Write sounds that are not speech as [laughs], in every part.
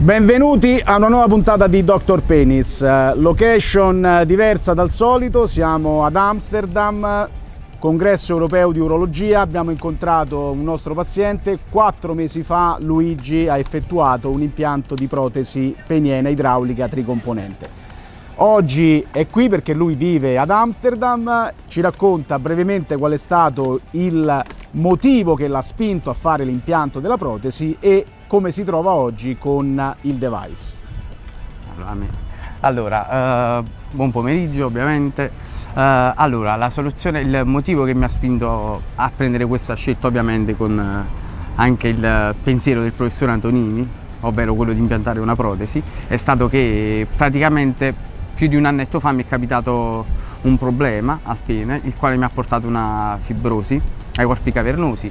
Benvenuti a una nuova puntata di Dr. Penis, location diversa dal solito, siamo ad Amsterdam, congresso europeo di urologia, abbiamo incontrato un nostro paziente, quattro mesi fa Luigi ha effettuato un impianto di protesi peniena idraulica tricomponente. Oggi è qui perché lui vive ad Amsterdam, ci racconta brevemente qual è stato il motivo che l'ha spinto a fare l'impianto della protesi e come si trova oggi con il device. Allora, uh, buon pomeriggio ovviamente. Uh, allora, la soluzione, il motivo che mi ha spinto a prendere questa scelta ovviamente con uh, anche il pensiero del professore Antonini, ovvero quello di impiantare una protesi, è stato che praticamente più di un annetto fa mi è capitato un problema al pene, il quale mi ha portato una fibrosi ai corpi cavernosi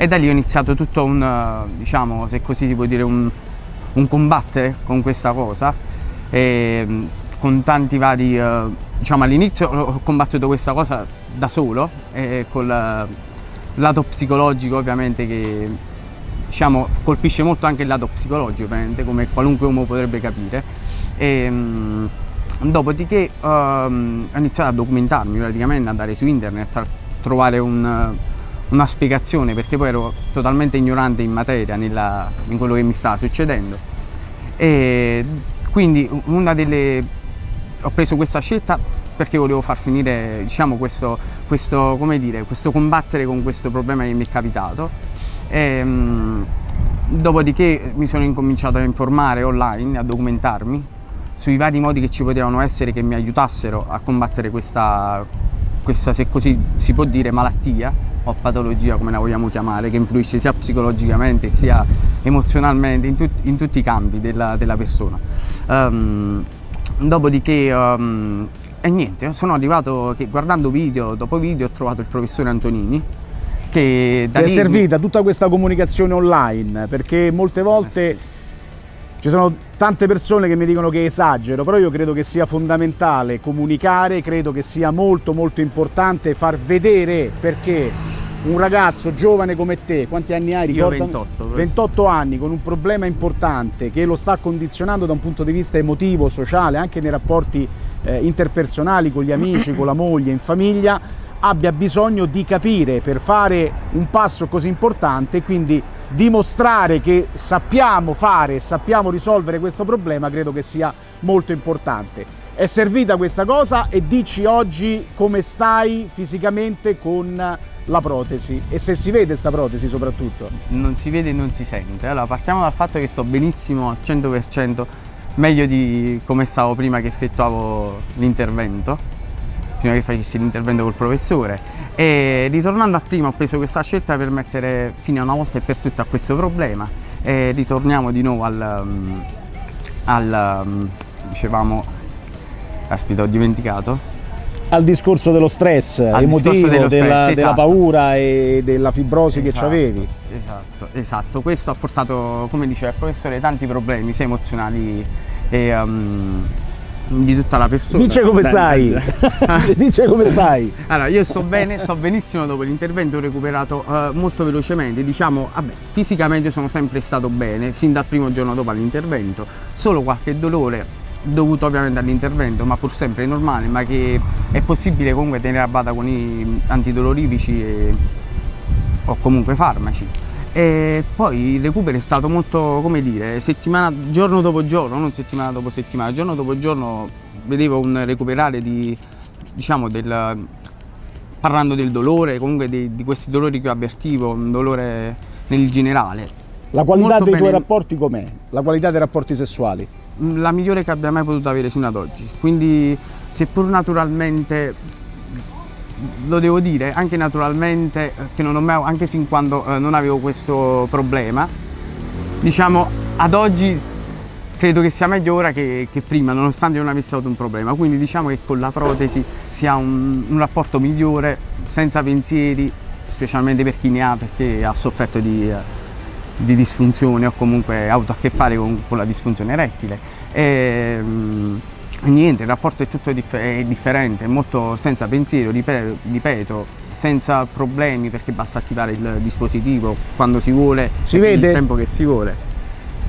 e da lì ho iniziato tutto un, eh, diciamo, se così si può dire, un, un combattere con questa cosa. E mm, con tanti vari, eh, diciamo all'inizio ho combattuto questa cosa da solo e col eh, lato psicologico ovviamente che diciamo colpisce molto anche il lato psicologico ovviamente come qualunque uomo potrebbe capire. E, mm, dopodiché um, ho iniziato a documentarmi praticamente andare su internet a trovare un una spiegazione perché poi ero totalmente ignorante in materia, nella, in quello che mi stava succedendo. E quindi una delle... ho preso questa scelta perché volevo far finire diciamo, questo, questo, dire, questo combattere con questo problema che mi è capitato. E, um, dopodiché mi sono incominciato a informare online, a documentarmi sui vari modi che ci potevano essere che mi aiutassero a combattere questa, questa se così si può dire, malattia o patologia come la vogliamo chiamare, che influisce sia psicologicamente sia emozionalmente in, tut in tutti i campi della, della persona. Um, dopodiché, um, e niente, sono arrivato che guardando video dopo video ho trovato il professore Antonini, che da Ti è servita tutta questa comunicazione online perché molte volte eh sì. Ci sono tante persone che mi dicono che esagero però io credo che sia fondamentale comunicare credo che sia molto molto importante far vedere perché un ragazzo giovane come te, quanti anni hai? Io 28. 28 anni con un problema importante che lo sta condizionando da un punto di vista emotivo, sociale, anche nei rapporti eh, interpersonali con gli amici, con la moglie, in famiglia, abbia bisogno di capire per fare un passo così importante, quindi dimostrare che sappiamo fare, sappiamo risolvere questo problema, credo che sia molto importante. È servita questa cosa e dici oggi come stai fisicamente con la protesi e se si vede sta protesi soprattutto? Non si vede e non si sente. Allora partiamo dal fatto che sto benissimo al 100% meglio di come stavo prima che effettuavo l'intervento prima che facessi l'intervento col professore e ritornando a prima ho preso questa scelta per mettere fine una volta e per tutte a questo problema e ritorniamo di nuovo al, um, al um, dicevamo aspetta ho dimenticato al discorso dello stress al emotivo, dello della, stress, della esatto. paura e della fibrosi esatto, che avevi. Esatto, esatto. Questo ha portato, come diceva il professore, tanti problemi sia emozionali e um, di tutta la persona. Dice come stai. [laughs] Dice come [laughs] stai. Allora, io sto bene, sto benissimo dopo l'intervento, ho recuperato uh, molto velocemente. Diciamo, vabbè, fisicamente sono sempre stato bene, fin dal primo giorno dopo l'intervento, solo qualche dolore dovuto ovviamente all'intervento, ma pur sempre normale, ma che è possibile comunque tenere a bada con i antidolorifici e, o comunque farmaci. E poi il recupero è stato molto, come dire, settimana, giorno dopo giorno, non settimana dopo settimana, giorno dopo giorno vedevo un recuperare di, diciamo, del, parlando del dolore, comunque di, di questi dolori che avvertivo, un dolore nel generale. La qualità molto dei bene. tuoi rapporti com'è? La qualità dei rapporti sessuali? la migliore che abbia mai potuto avere fino ad oggi. Quindi seppur naturalmente lo devo dire, anche naturalmente, che non mai, anche sin quando eh, non avevo questo problema, diciamo ad oggi credo che sia meglio ora che, che, prima, nonostante non avessi avuto un problema. Quindi diciamo che con la protesi si ha un, un rapporto migliore, senza pensieri, specialmente per chi ne ha, perché ha sofferto di... Eh, di disfunzione o comunque ha avuto a che fare con, con la disfunzione erettile. E, mh, niente, il rapporto è tutto dif è differente, è molto senza pensiero, ripeto, senza problemi perché basta attivare il dispositivo quando si vuole, si vede? il tempo che si vuole.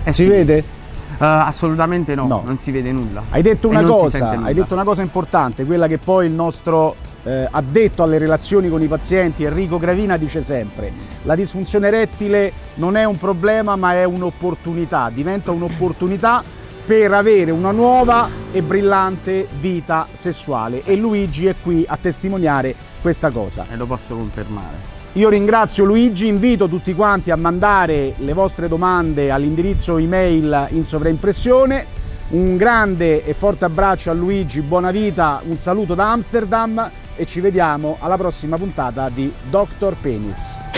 Eh si sì. vede? assolutamente no, No. non si vede nulla. Hai detto una cosa, hai detto una cosa importante, quella che poi il nostro eh, addetto alle relazioni con i pazienti, Enrico Gravina, dice sempre: la disfunzione erettile non è un problema, ma è un'opportunità, diventa un'opportunità per avere una nuova e brillante vita sessuale e Luigi è qui a testimoniare questa cosa. E lo posso confermare. Io ringrazio Luigi, invito tutti quanti a mandare le vostre domande all'indirizzo email in sovraimpressione. Un grande e forte abbraccio a Luigi, buona vita, un saluto da Amsterdam e ci vediamo alla prossima puntata di Dr. Penis.